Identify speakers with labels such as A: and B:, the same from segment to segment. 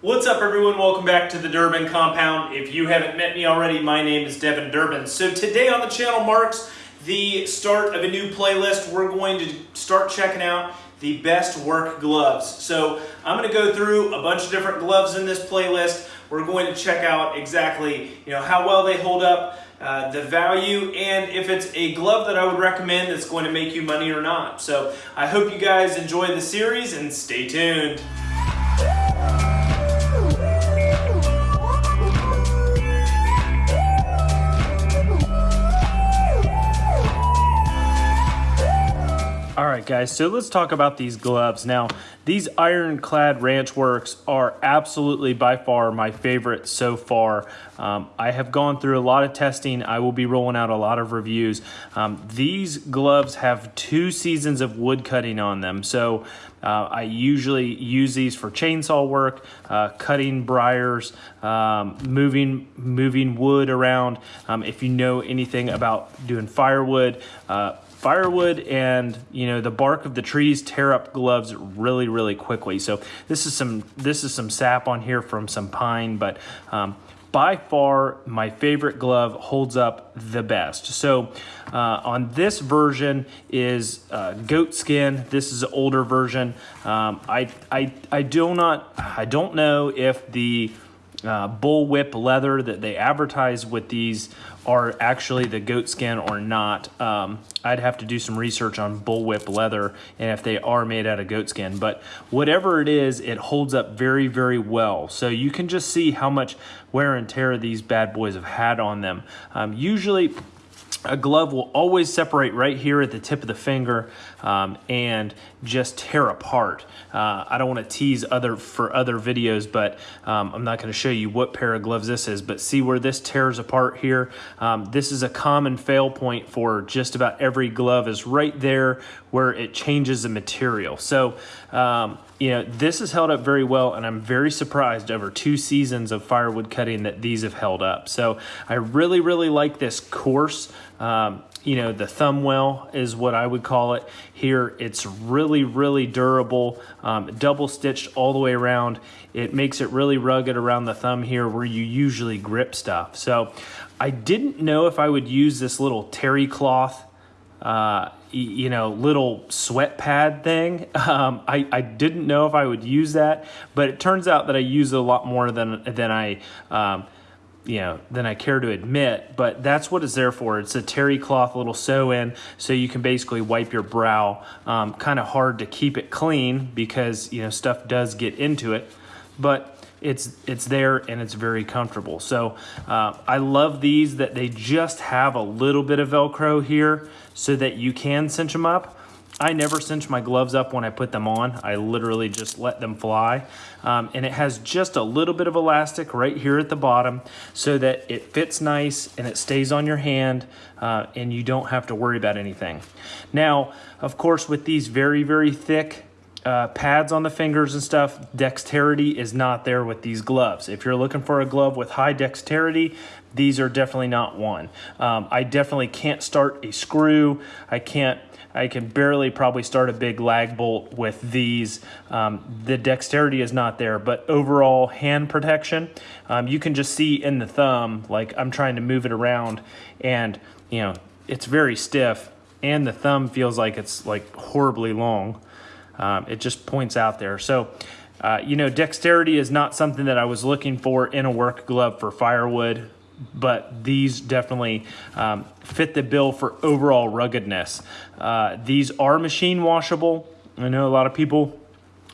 A: What's up everyone? Welcome back to the Durbin Compound. If you haven't met me already, my name is Devin Durbin. So today on the channel marks the start of a new playlist. We're going to start checking out the best work gloves. So I'm gonna go through a bunch of different gloves in this playlist. We're going to check out exactly you know how well they hold up, uh, the value, and if it's a glove that I would recommend that's going to make you money or not. So I hope you guys enjoy the series and stay tuned. All right, guys, so let's talk about these gloves. Now, these ironclad Ranchworx are absolutely by far my favorite so far. Um, I have gone through a lot of testing. I will be rolling out a lot of reviews. Um, these gloves have two seasons of wood cutting on them. So uh, I usually use these for chainsaw work, uh, cutting briars, um, moving moving wood around. Um, if you know anything about doing firewood, uh, firewood and you know the bark of the trees tear up gloves really really quickly. So this is some this is some sap on here from some pine but um, by far my favorite glove holds up the best. So uh, on this version is uh, goat skin. This is an older version. Um, I, I I do not I don't know if the uh, bullwhip leather that they advertise with these are actually the goat skin or not. Um, I'd have to do some research on bullwhip leather and if they are made out of goat skin. But whatever it is, it holds up very, very well. So you can just see how much wear and tear these bad boys have had on them. Um, usually a glove will always separate right here at the tip of the finger um, and just tear apart. Uh, I don't want to tease other for other videos, but um, I'm not going to show you what pair of gloves this is, but see where this tears apart here? Um, this is a common fail point for just about every glove is right there where it changes the material. So, um, you know, this has held up very well, and I'm very surprised over two seasons of firewood cutting that these have held up. So I really, really like this course. um, you know, the thumb well is what I would call it here. It's really, really durable, um, double stitched all the way around. It makes it really rugged around the thumb here where you usually grip stuff. So I didn't know if I would use this little terry cloth uh, you know, little sweat pad thing. Um, I, I didn't know if I would use that, but it turns out that I use it a lot more than, than I, um, you know, than I care to admit, but that's what it's there for. It's a terry cloth little sew in, so you can basically wipe your brow. Um, kind of hard to keep it clean because, you know, stuff does get into it, but it's it's there and it's very comfortable. So uh, I love these that they just have a little bit of Velcro here so that you can cinch them up. I never cinch my gloves up when I put them on. I literally just let them fly. Um, and it has just a little bit of elastic right here at the bottom so that it fits nice and it stays on your hand uh, and you don't have to worry about anything. Now, of course, with these very, very thick uh, pads on the fingers and stuff, dexterity is not there with these gloves. If you're looking for a glove with high dexterity, these are definitely not one. Um, I definitely can't start a screw. I can't, I can barely probably start a big lag bolt with these. Um, the dexterity is not there, but overall hand protection, um, you can just see in the thumb, like I'm trying to move it around and you know, it's very stiff and the thumb feels like it's like horribly long. Um, it just points out there. So, uh, you know, dexterity is not something that I was looking for in a work glove for firewood, but these definitely um, fit the bill for overall ruggedness. Uh, these are machine washable. I know a lot of people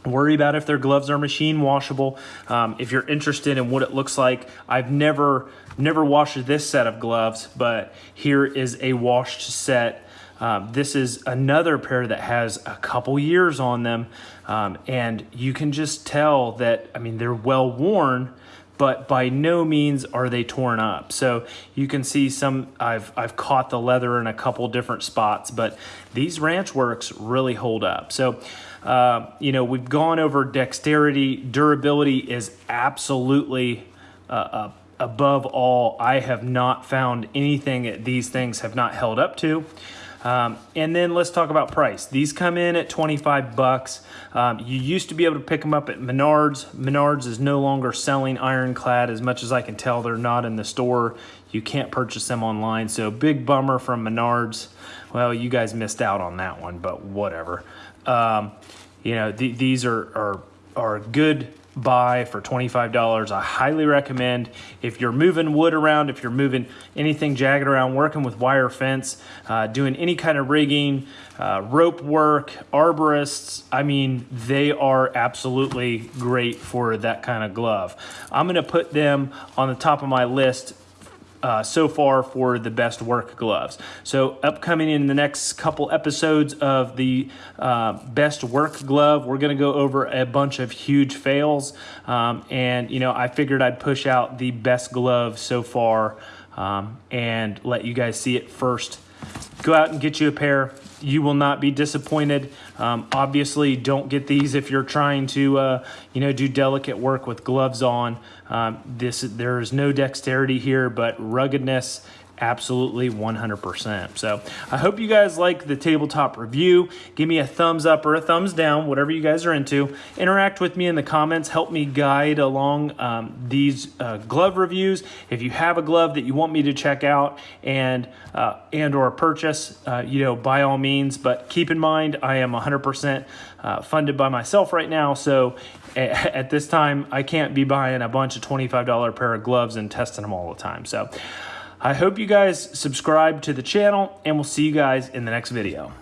A: worry about if their gloves are machine washable. Um, if you're interested in what it looks like, I've never never washed this set of gloves, but here is a washed set um, this is another pair that has a couple years on them, um, and you can just tell that, I mean, they're well worn, but by no means are they torn up. So you can see some, I've, I've caught the leather in a couple different spots, but these Ranchworx really hold up. So, uh, you know, we've gone over dexterity, durability is absolutely uh, uh, above all. I have not found anything that these things have not held up to. Um, and then let's talk about price. These come in at 25 bucks. Um, you used to be able to pick them up at Menards. Menards is no longer selling ironclad as much as I can tell. They're not in the store. You can't purchase them online. So big bummer from Menards. Well, you guys missed out on that one, but whatever. Um, you know, th these are, are, are good buy for $25. I highly recommend if you're moving wood around, if you're moving anything jagged around, working with wire fence, uh, doing any kind of rigging, uh, rope work, arborists, I mean, they are absolutely great for that kind of glove. I'm gonna put them on the top of my list uh, so far for the best work gloves. So upcoming in the next couple episodes of the uh, best work glove, we're gonna go over a bunch of huge fails. Um, and you know, I figured I'd push out the best glove so far um, and let you guys see it first. Go out and get you a pair you will not be disappointed. Um, obviously, don't get these if you're trying to, uh, you know, do delicate work with gloves on. Um, this there is no dexterity here, but ruggedness absolutely 100%. So I hope you guys like the tabletop review. Give me a thumbs up or a thumbs down, whatever you guys are into. Interact with me in the comments. Help me guide along um, these uh, glove reviews. If you have a glove that you want me to check out and uh, and or purchase, uh, you know, by all means. But keep in mind, I am 100% uh, funded by myself right now. So at this time, I can't be buying a bunch of $25 pair of gloves and testing them all the time. So I hope you guys subscribe to the channel and we'll see you guys in the next video.